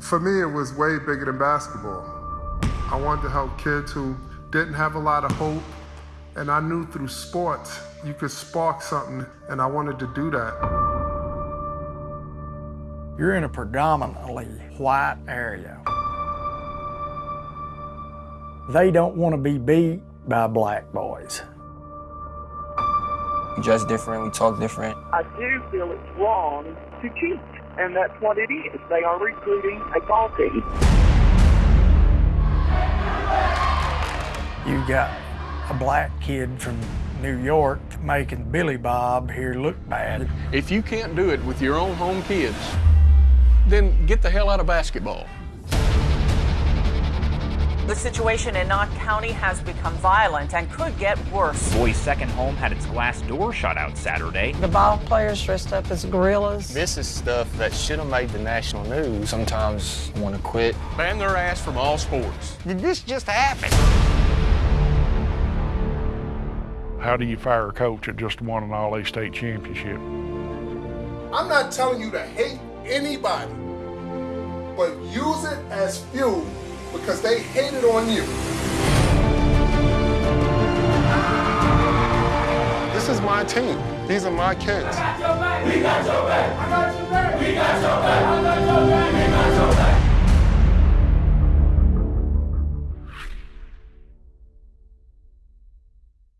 For me, it was way bigger than basketball. I wanted to help kids who didn't have a lot of hope, and I knew through sports you could spark something, and I wanted to do that. You're in a predominantly white area. They don't want to be beat by black boys. We dress different, we talk different. I do feel it's wrong to cheat, and that's what it is. They are recruiting a ball team. You got a black kid from New York making Billy Bob here look bad. If you can't do it with your own home kids, then get the hell out of basketball. The situation in Knott County has become violent and could get worse. Boy's second home had its glass door shot out Saturday. The ball players dressed up as gorillas. This is stuff that should have made the national news. Sometimes I want to quit. Ban their ass from all sports. Did this just happen? How do you fire a coach that just won an All A state championship? I'm not telling you to hate anybody, but use it as fuel because they hated on you. This is my team. These are my kids. We got your back. We got your back. We got your back. I got your back.